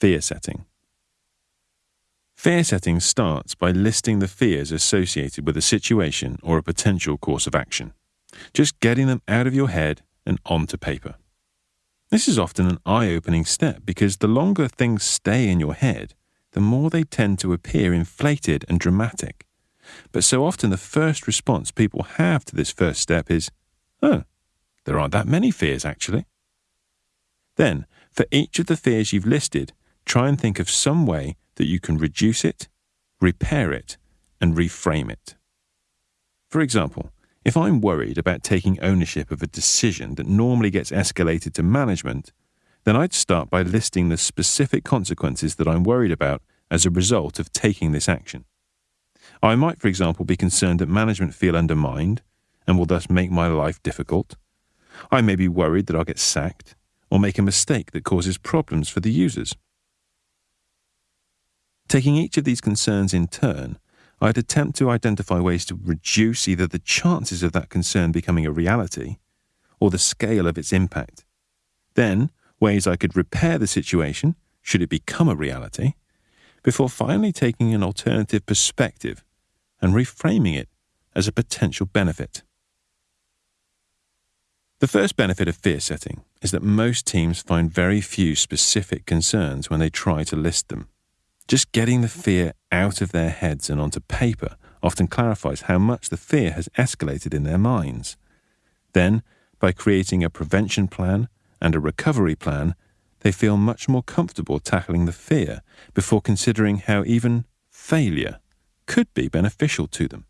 Fear setting. Fear setting starts by listing the fears associated with a situation or a potential course of action, just getting them out of your head and onto paper. This is often an eye opening step because the longer things stay in your head, the more they tend to appear inflated and dramatic. But so often the first response people have to this first step is, oh, there aren't that many fears actually. Then, for each of the fears you've listed, try and think of some way that you can reduce it, repair it, and reframe it. For example, if I'm worried about taking ownership of a decision that normally gets escalated to management, then I'd start by listing the specific consequences that I'm worried about as a result of taking this action. I might, for example, be concerned that management feel undermined and will thus make my life difficult. I may be worried that I'll get sacked or make a mistake that causes problems for the users. Taking each of these concerns in turn, I'd attempt to identify ways to reduce either the chances of that concern becoming a reality or the scale of its impact. Then, ways I could repair the situation should it become a reality, before finally taking an alternative perspective and reframing it as a potential benefit. The first benefit of fear setting is that most teams find very few specific concerns when they try to list them. Just getting the fear out of their heads and onto paper often clarifies how much the fear has escalated in their minds. Then, by creating a prevention plan and a recovery plan, they feel much more comfortable tackling the fear before considering how even failure could be beneficial to them.